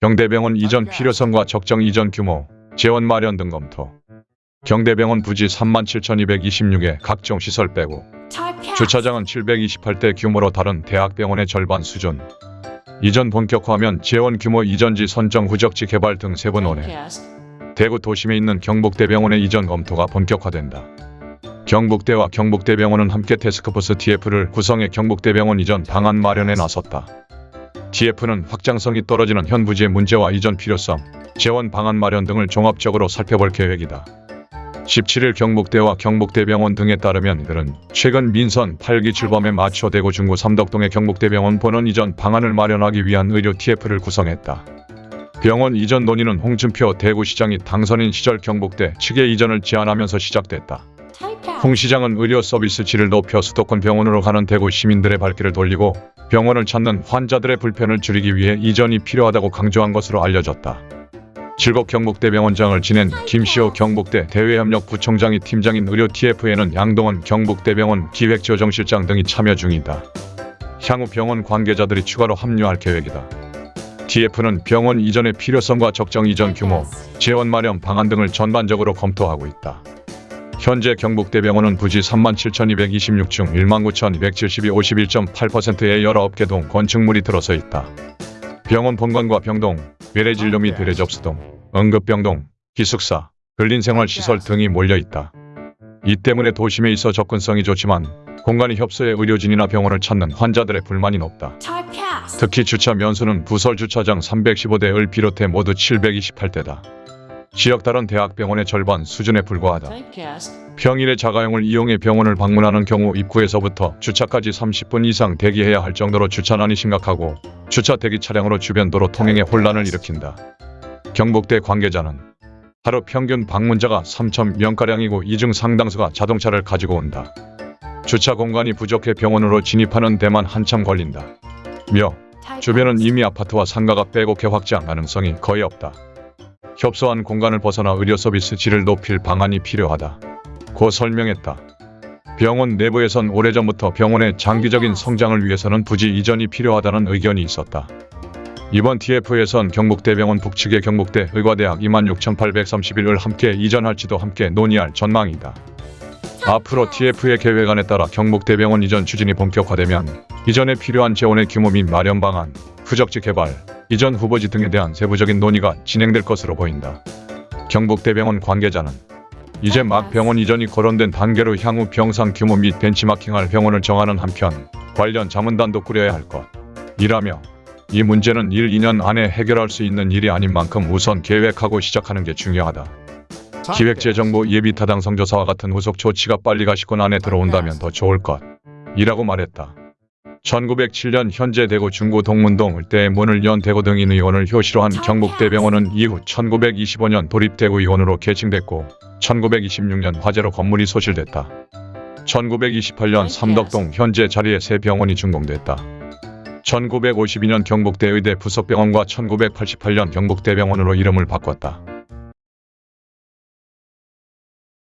경대병원 이전 필요성과 적정 이전 규모, 재원 마련 등 검토. 경대병원 부지 37,226에 각종 시설 빼고 주차장은 728대 규모로 다른 대학병원의 절반 수준. 이전 본격화하면 재원 규모 이전지 선정 후적지 개발 등 세부 논의. 대구 도심에 있는 경북대병원의 이전 검토가 본격화된다. 경북대와 경북대병원은 함께 태스크포스 TF를 구성해 경북대병원 이전 방안 마련에 나섰다. TF는 확장성이 떨어지는 현 부지의 문제와 이전 필요성, 재원 방안 마련 등을 종합적으로 살펴볼 계획이다. 17일 경북대와 경북대병원 등에 따르면 이들은 최근 민선 8기 출범에 맞춰 대구 중구 삼덕동의 경북대병원 본원 이전 방안을 마련하기 위한 의료 TF를 구성했다. 병원 이전 논의는 홍준표 대구시장이 당선인 시절 경북대 측의 이전을 제안하면서 시작됐다. 홍 시장은 의료 서비스 질을 높여 수도권 병원으로 가는 대구 시민들의 발길을 돌리고 병원을 찾는 환자들의 불편을 줄이기 위해 이전이 필요하다고 강조한 것으로 알려졌다. 즐겁 경북대 병원장을 지낸 김시호 경북대 대외협력 부총장이 팀장인 의료 TF에는 양동원 경북대병원 기획조정실장 등이 참여 중이다. 향후 병원 관계자들이 추가로 합류할 계획이다. TF는 병원 이전의 필요성과 적정 이전 규모, 재원 마련 방안 등을 전반적으로 검토하고 있다. 현재 경북대병원은 부지 37,226중 19,272 51.8%의 19개 동 건축물이 들어서 있다. 병원 본관과 병동, 외래진료 및 외래 접수동, 응급병동, 기숙사, 근린생활시설 등이 몰려 있다. 이 때문에 도심에 있어 접근성이 좋지만 공간이 협소해 의료진이나 병원을 찾는 환자들의 불만이 높다. 특히 주차 면수는 부설 주차장 315대를 비롯해 모두 728대다. 지역 다른 대학병원의 절반 수준에 불과하다. 평일에 자가용을 이용해 병원을 방문하는 경우 입구에서부터 주차까지 30분 이상 대기해야 할 정도로 주차난이 심각하고 주차 대기 차량으로 주변 도로 통행에 혼란을 일으킨다. 경북대 관계자는 하루 평균 방문자가 3,000명가량이고 이 중 상당수가 자동차를 가지고 온다. 주차 공간이 부족해 병원으로 진입하는 데만 한참 걸린다. 며 주변은 이미 아파트와 상가가 빼곡해 확장 가능성이 거의 없다. 협소한 공간을 벗어나 의료 서비스 질을 높일 방안이 필요하다. 고 설명했다. 병원 내부에선 오래전부터 병원의 장기적인 성장을 위해서는 부지 이전이 필요하다는 의견이 있었다. 이번 TF에선 경북대병원 북측의 경북대 의과대학 26,831을 함께 이전할지도 함께 논의할 전망이다. 앞으로 TF의 계획안에 따라 경북대병원 이전 추진이 본격화되면 이전에 필요한 재원의 규모 및 마련 방안, 후적지 개발, 이전 후보지 등에 대한 세부적인 논의가 진행될 것으로 보인다. 경북대병원 관계자는 이제 막 병원 이전이 거론된 단계로 향후 병상 규모 및 벤치마킹할 병원을 정하는 한편 관련 자문단도 꾸려야 할 것. 이라며 이 문제는 1, 2년 안에 해결할 수 있는 일이 아닌 만큼 우선 계획하고 시작하는 게 중요하다. 기획재정부 예비타당 성조사와 같은 후속 조치가 빨리 가시권 안에 들어온다면 더 좋을 것. 이라고 말했다. 1907년 현재 대구 중구 동문동 일대에 문을 연 대구 등인 의원을 효시로 한 경북대병원은 이후 1925년 도립대구 의원으로 개칭됐고 1926년 화재로 건물이 소실됐다. 1928년 삼덕동 현재 자리에 새 병원이 준공됐다. 1952년 경북대 의대 부속병원과 1988년 경북대병원으로 이름을 바꿨다.